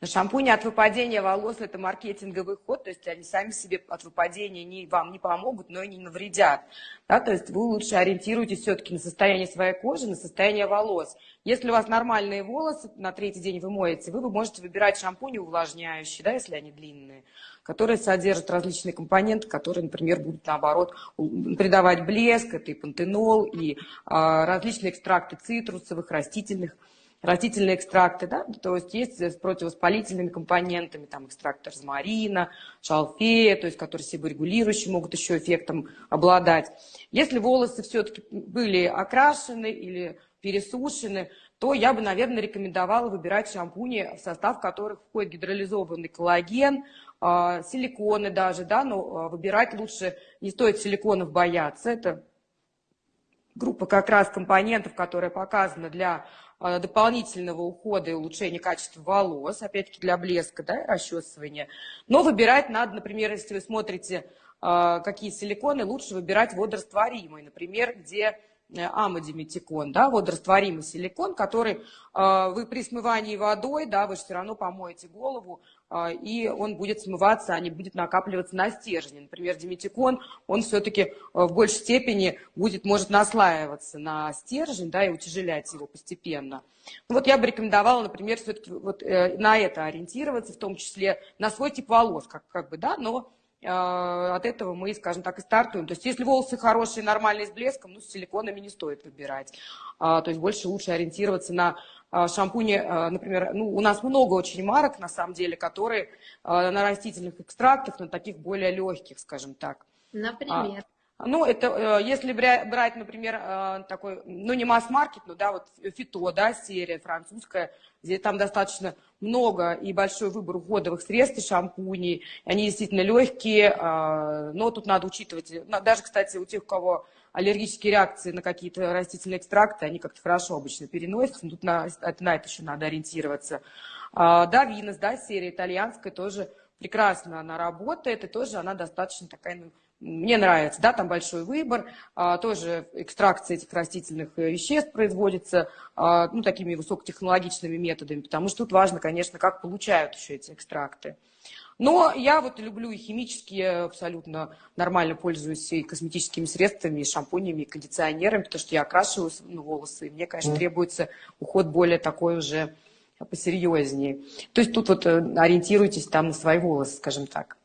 Но шампуни от выпадения волос – это маркетинговый ход, то есть они сами себе от выпадения не, вам не помогут, но и не навредят. Да, то есть вы лучше ориентируйтесь все-таки на состояние своей кожи, на состояние волос. Если у вас нормальные волосы, на третий день вы моете, вы, вы можете выбирать шампуни увлажняющие, да, если они длинные, которые содержат различные компоненты, которые, например, будут, наоборот, придавать блеск, это и пантенол, и а, различные экстракты цитрусовых, растительных растительные экстракты, да, то есть есть с противовоспалительными компонентами, там экстракт розмарина, шалфея, то есть которые себорегулирующие могут еще эффектом обладать. Если волосы все-таки были окрашены или пересушены, то я бы, наверное, рекомендовала выбирать шампуни, в состав которых входит гидролизованный коллаген, а, силиконы даже, да, но а, выбирать лучше, не стоит силиконов бояться, это группа как раз компонентов, которая показана для а, дополнительного ухода и улучшения качества волос, опять-таки для блеска, да, расчесывания. Но выбирать надо, например, если вы смотрите, а, какие силиконы, лучше выбирать водорастворимые, например, где амодиметикон, да, водорастворимый силикон, который э, вы при смывании водой, да, вы же все равно помоете голову, э, и он будет смываться, а не будет накапливаться на стержне. Например, диметикон, он все-таки в большей степени будет, может наслаиваться на стержень, да, и утяжелять его постепенно. Ну, вот я бы рекомендовала, например, все-таки вот, на это ориентироваться, в том числе на свой тип волос, как, как бы, да, но от этого мы, скажем так, и стартуем. То есть если волосы хорошие, нормальные, с блеском, ну, с силиконами не стоит выбирать. А, то есть больше лучше ориентироваться на а, шампуни, например, ну, у нас много очень марок, на самом деле, которые на растительных экстрактах, на таких более легких, скажем так. Например? Ну, это, э, если брать, например, э, такой, ну, не масс-маркет, но, да, вот фито, да, серия французская, где там достаточно много и большой выбор уходовых средств и шампуней. Они действительно легкие, а, но тут надо учитывать, даже, кстати, у тех, у кого аллергические реакции на какие-то растительные экстракты, они как-то хорошо обычно переносятся, тут на, на это еще надо ориентироваться. А, да, Винос, да, серия итальянская тоже прекрасно она работает, и тоже она достаточно такая, ну, мне нравится, да, там большой выбор, а, тоже экстракция этих растительных э, веществ производится, а, ну, такими высокотехнологичными методами, потому что тут важно, конечно, как получают еще эти экстракты. Но я вот люблю и химические, абсолютно нормально пользуюсь и косметическими средствами, и шампунями, и кондиционерами, потому что я окрашиваю ну, волосы, и мне, конечно, требуется уход более такой уже посерьезнее. То есть тут вот э, ориентируйтесь там на свои волосы, скажем так.